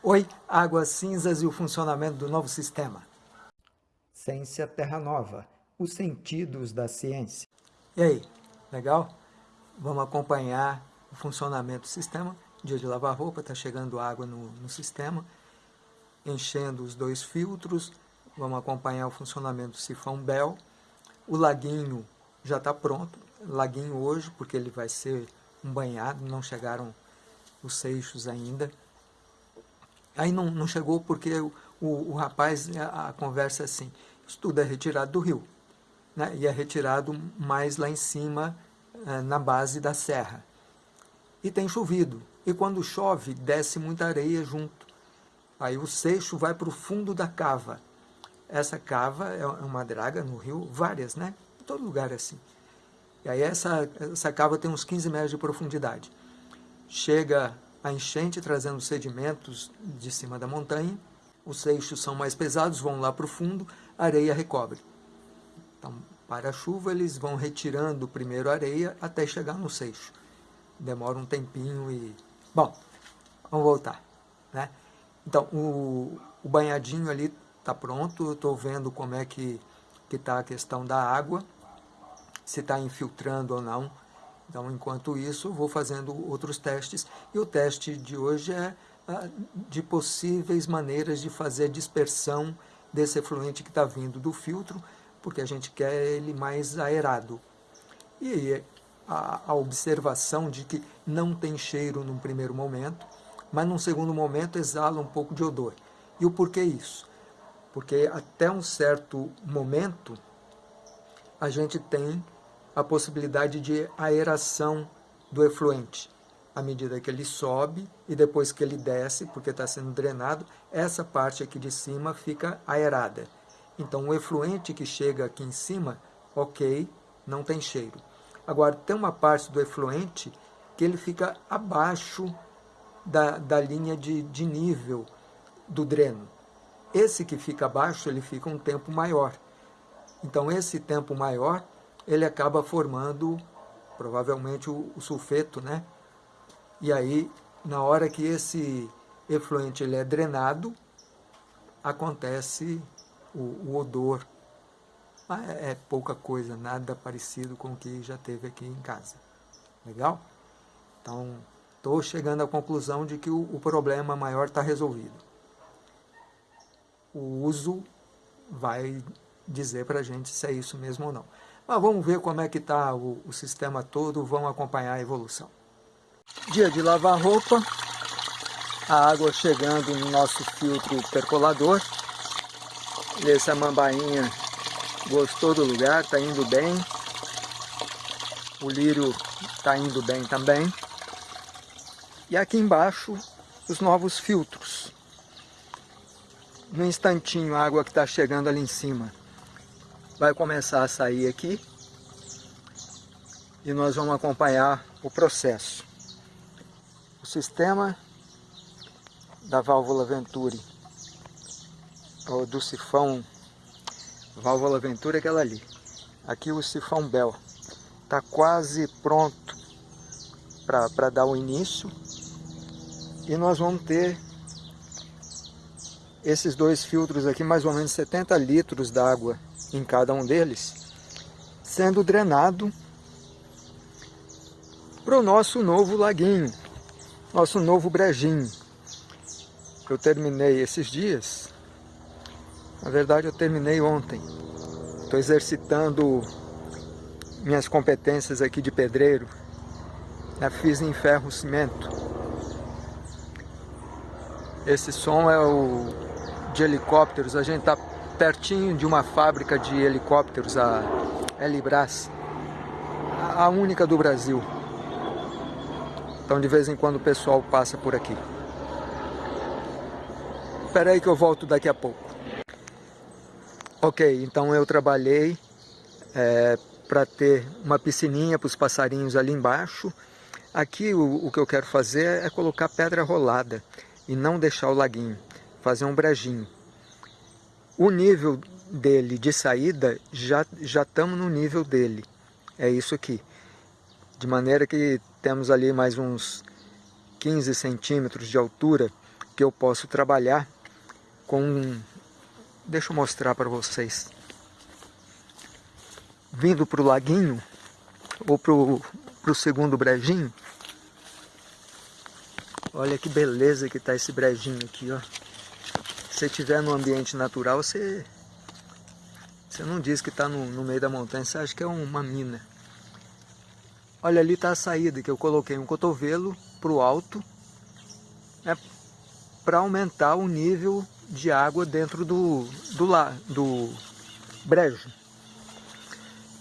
Oi, Águas Cinzas e o funcionamento do novo sistema. Ciência Terra Nova, os sentidos da ciência. E aí, legal? Vamos acompanhar o funcionamento do sistema. Dia de lavar roupa, está chegando água no, no sistema, enchendo os dois filtros. Vamos acompanhar o funcionamento do sifão Bell. O laguinho já está pronto, laguinho hoje, porque ele vai ser um banhado, não chegaram os seixos ainda. Aí não, não chegou porque o, o, o rapaz, a, a, conversa é assim, isso tudo é retirado do rio, né? e é retirado mais lá em cima, é, na base da serra. E tem chovido, e quando chove, desce muita areia junto. Aí o seixo vai para o fundo da cava. Essa cava é uma draga no rio, várias, né? Em todo lugar é assim. E aí essa, essa cava tem uns 15 metros de profundidade. Chega a enchente trazendo sedimentos de cima da montanha, os seixos são mais pesados, vão lá para o fundo, a areia recobre. Então, para a chuva, eles vão retirando primeiro a areia até chegar no seixo. Demora um tempinho e... Bom, vamos voltar. Né? Então, o, o banhadinho ali está pronto, eu estou vendo como é que está a questão da água, se está infiltrando ou não. Então, enquanto isso, vou fazendo outros testes. E o teste de hoje é ah, de possíveis maneiras de fazer dispersão desse efluente que está vindo do filtro, porque a gente quer ele mais aerado. E a, a observação de que não tem cheiro num primeiro momento, mas num segundo momento exala um pouco de odor. E o porquê isso? Porque até um certo momento a gente tem a possibilidade de aeração do efluente. À medida que ele sobe e depois que ele desce, porque está sendo drenado, essa parte aqui de cima fica aerada. Então o efluente que chega aqui em cima, ok, não tem cheiro. Agora tem uma parte do efluente que ele fica abaixo da, da linha de, de nível do dreno. Esse que fica abaixo, ele fica um tempo maior. Então, esse tempo maior, ele acaba formando, provavelmente, o, o sulfeto, né? E aí, na hora que esse efluente ele é drenado, acontece o, o odor. É, é pouca coisa, nada parecido com o que já teve aqui em casa. Legal? Então, estou chegando à conclusão de que o, o problema maior está resolvido. O uso vai dizer para a gente se é isso mesmo ou não. Mas vamos ver como é que está o, o sistema todo, vamos acompanhar a evolução. Dia de lavar roupa, a água chegando no nosso filtro percolador. Essa mambainha gostou do lugar, está indo bem. O lírio está indo bem também. E aqui embaixo, os novos filtros. No instantinho, a água que está chegando ali em cima vai começar a sair aqui. E nós vamos acompanhar o processo. O sistema da válvula Venturi, ou do sifão válvula Venturi é aquela ali. Aqui o sifão Bell está quase pronto para dar o início e nós vamos ter esses dois filtros aqui, mais ou menos 70 litros d'água em cada um deles, sendo drenado para o nosso novo laguinho, nosso novo brejinho. Eu terminei esses dias, na verdade eu terminei ontem. Estou exercitando minhas competências aqui de pedreiro, na fiz em ferro cimento. Esse som é o de helicópteros. A gente está pertinho de uma fábrica de helicópteros, a Elibras, a única do Brasil. Então de vez em quando o pessoal passa por aqui. Espera aí que eu volto daqui a pouco. Ok, então eu trabalhei é, para ter uma piscininha para os passarinhos ali embaixo. Aqui o, o que eu quero fazer é colocar pedra rolada e não deixar o laguinho, fazer um brejinho. O nível dele de saída, já já estamos no nível dele, é isso aqui. De maneira que temos ali mais uns 15 centímetros de altura, que eu posso trabalhar com... Deixa eu mostrar para vocês. Vindo para o laguinho, ou para o segundo brejinho, olha que beleza que está esse brejinho aqui, ó. Se você estiver no ambiente natural, você, você não diz que está no, no meio da montanha, você acha que é uma mina. Olha, ali está a saída, que eu coloquei um cotovelo para o alto, né, para aumentar o nível de água dentro do, do, la, do brejo.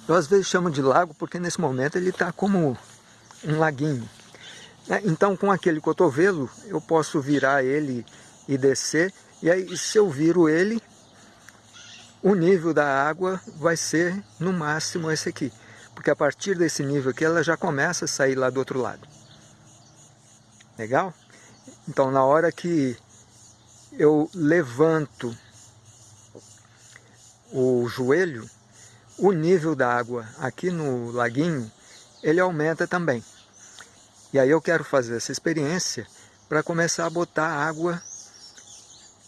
Eu às vezes chamo de lago porque nesse momento ele está como um laguinho. Né. Então com aquele cotovelo eu posso virar ele e descer, e aí se eu viro ele, o nível da água vai ser no máximo esse aqui porque a partir desse nível aqui ela já começa a sair lá do outro lado. Legal? Então na hora que eu levanto o joelho, o nível da água aqui no laguinho, ele aumenta também. E aí eu quero fazer essa experiência para começar a botar água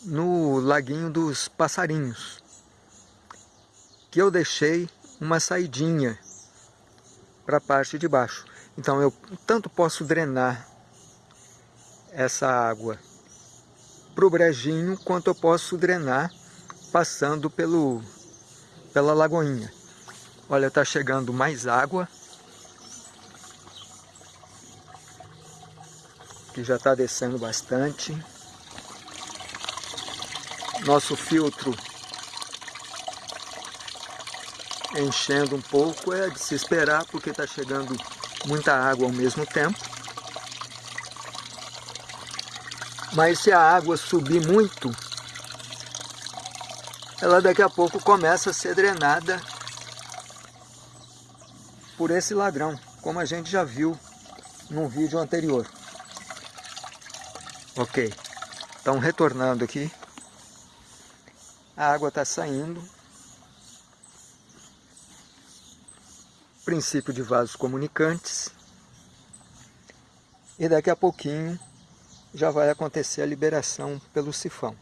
no laguinho dos passarinhos, que eu deixei uma saidinha para a parte de baixo. Então eu tanto posso drenar essa água para o brejinho, quanto eu posso drenar passando pelo, pela lagoinha. Olha, está chegando mais água. Que já está descendo bastante. Nosso filtro enchendo um pouco, é de se esperar, porque está chegando muita água ao mesmo tempo. Mas se a água subir muito, ela daqui a pouco começa a ser drenada por esse ladrão, como a gente já viu num vídeo anterior. Ok, então retornando aqui, a água está saindo, princípio de vasos comunicantes. E daqui a pouquinho já vai acontecer a liberação pelo sifão.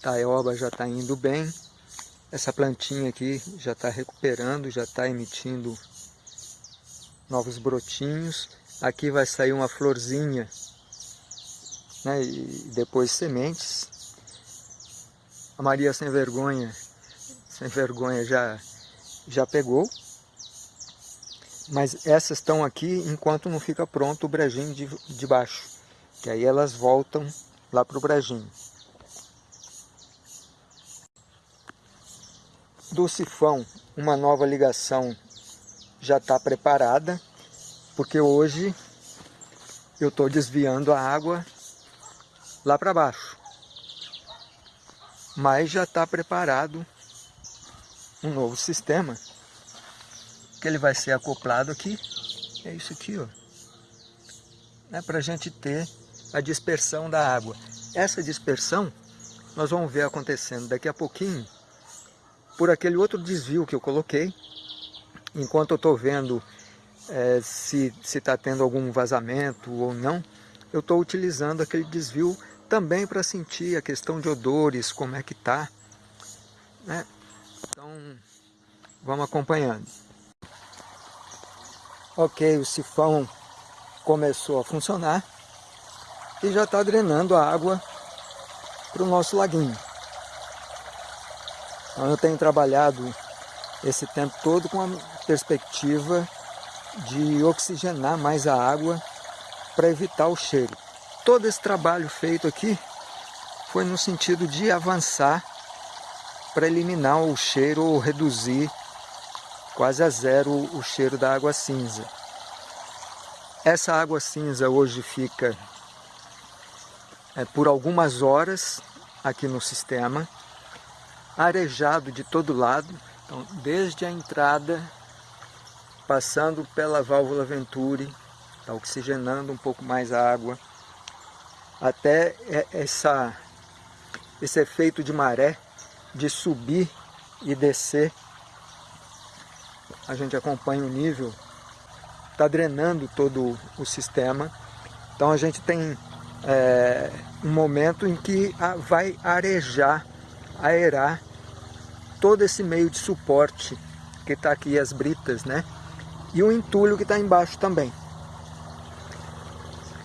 Taioba já está indo bem. Essa plantinha aqui já está recuperando, já está emitindo novos brotinhos. Aqui vai sair uma florzinha né, e depois sementes. A Maria sem vergonha, sem vergonha já, já pegou. Mas essas estão aqui enquanto não fica pronto o brejinho de, de baixo. Que aí elas voltam lá para o brejinho. Do sifão, uma nova ligação já está preparada, porque hoje eu estou desviando a água lá para baixo. Mas já está preparado um novo sistema que ele vai ser acoplado aqui, é isso aqui, ó, né, para a gente ter a dispersão da água. Essa dispersão nós vamos ver acontecendo daqui a pouquinho por aquele outro desvio que eu coloquei, enquanto eu estou vendo é, se está tendo algum vazamento ou não, eu estou utilizando aquele desvio também para sentir a questão de odores, como é que tá. Né? Então, vamos acompanhando. Ok, o sifão começou a funcionar e já está drenando a água para o nosso laguinho. Então eu tenho trabalhado esse tempo todo com a perspectiva de oxigenar mais a água para evitar o cheiro todo esse trabalho feito aqui foi no sentido de avançar para eliminar o cheiro ou reduzir quase a zero o cheiro da água cinza. Essa água cinza hoje fica é, por algumas horas aqui no sistema, arejado de todo lado, então, desde a entrada, passando pela válvula Venturi, está oxigenando um pouco mais a água, até essa, esse efeito de maré, de subir e descer. A gente acompanha o nível está drenando todo o sistema. Então a gente tem é, um momento em que vai arejar, aerar todo esse meio de suporte que está aqui, as britas, né? E o entulho que está embaixo também.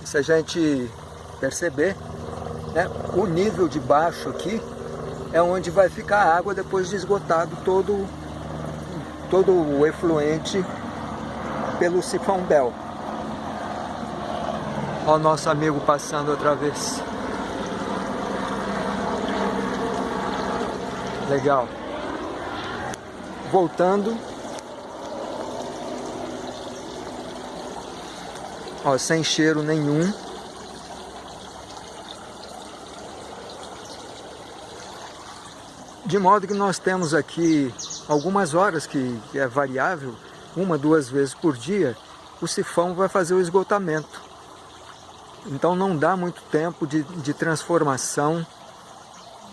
Se a gente perceber, né, o nível de baixo aqui é onde vai ficar a água depois de esgotado todo, todo o efluente pelo sifão Bel. Olha o nosso amigo passando outra vez. Legal. Voltando. Ó, sem cheiro nenhum. De modo que nós temos aqui algumas horas que, é variável, uma, duas vezes por dia, o sifão vai fazer o esgotamento. Então não dá muito tempo de, de transformação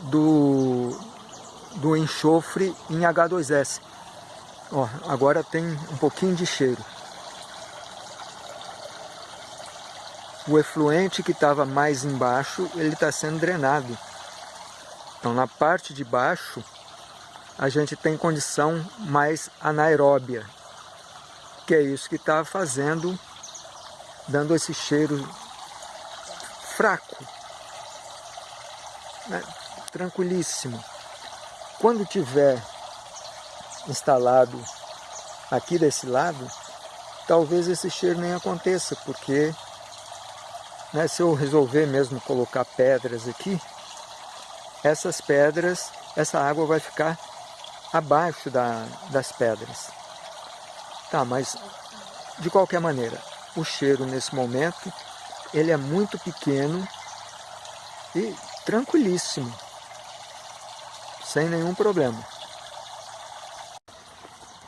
do, do enxofre em H2S. Ó, agora tem um pouquinho de cheiro. O efluente que estava mais embaixo, ele está sendo drenado. Então, na parte de baixo, a gente tem condição mais anaeróbia, que é isso que está fazendo, dando esse cheiro fraco, né? tranquilíssimo. Quando tiver instalado aqui desse lado, talvez esse cheiro nem aconteça, porque né, se eu resolver mesmo colocar pedras aqui, essas pedras, essa água vai ficar abaixo da, das pedras. Tá, mas de qualquer maneira, o cheiro nesse momento, ele é muito pequeno e tranquilíssimo, sem nenhum problema.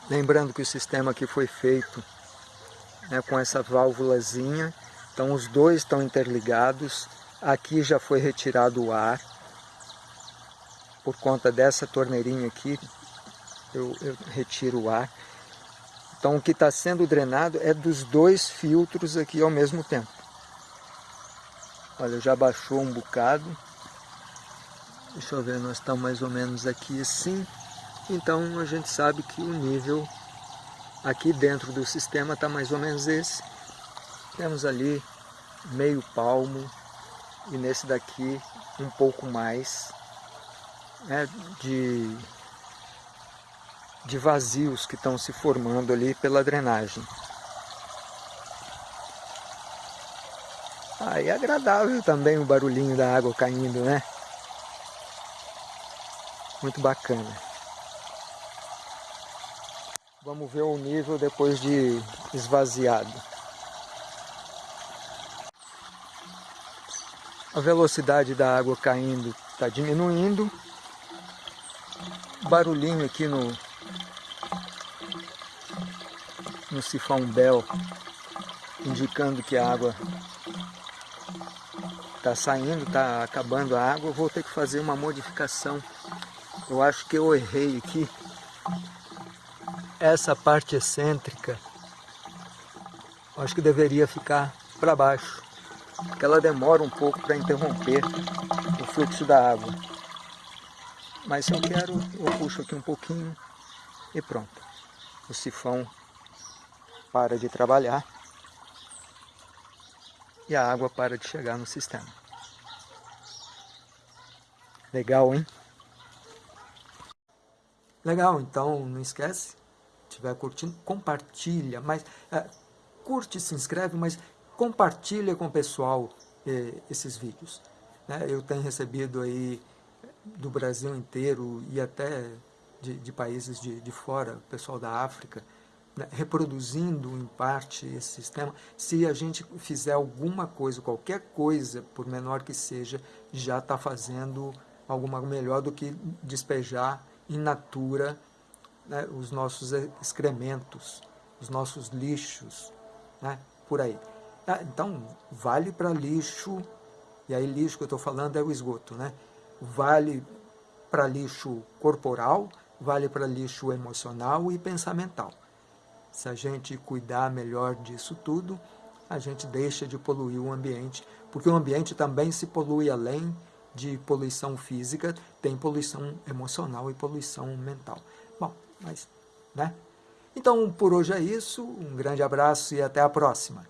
Lembrando que o sistema aqui foi feito né, com essa válvulazinha, então os dois estão interligados, aqui já foi retirado o ar, por conta dessa torneirinha aqui, eu, eu retiro o ar. Então o que está sendo drenado é dos dois filtros aqui ao mesmo tempo. Olha, já baixou um bocado. Deixa eu ver, nós estamos mais ou menos aqui assim. Então a gente sabe que o nível aqui dentro do sistema está mais ou menos esse. Temos ali meio palmo e nesse daqui um pouco mais né, de, de vazios que estão se formando ali pela drenagem. Aí ah, é agradável também o barulhinho da água caindo, né? Muito bacana. Vamos ver o nível depois de esvaziado. A velocidade da água caindo está diminuindo barulhinho aqui no, no sifão Bel, indicando que a água está saindo, está acabando a água. vou ter que fazer uma modificação. Eu acho que eu errei aqui. Essa parte excêntrica, acho que deveria ficar para baixo, porque ela demora um pouco para interromper o fluxo da água. Mas se eu quero, eu puxo aqui um pouquinho e pronto. O sifão para de trabalhar e a água para de chegar no sistema. Legal, hein? Legal, então não esquece, se estiver curtindo, compartilha, mas é, curte, se inscreve, mas compartilha com o pessoal eh, esses vídeos. Né? Eu tenho recebido aí do Brasil inteiro e até de, de países de, de fora, pessoal da África, né, reproduzindo em parte esse sistema, se a gente fizer alguma coisa, qualquer coisa, por menor que seja, já está fazendo alguma melhor do que despejar in natura né, os nossos excrementos, os nossos lixos, né, por aí. Ah, então, vale para lixo, e aí lixo que eu estou falando é o esgoto, né? Vale para lixo corporal, vale para lixo emocional e pensamental. Se a gente cuidar melhor disso tudo, a gente deixa de poluir o ambiente, porque o ambiente também se polui além de poluição física, tem poluição emocional e poluição mental. Bom, mas, né? Então, por hoje é isso. Um grande abraço e até a próxima.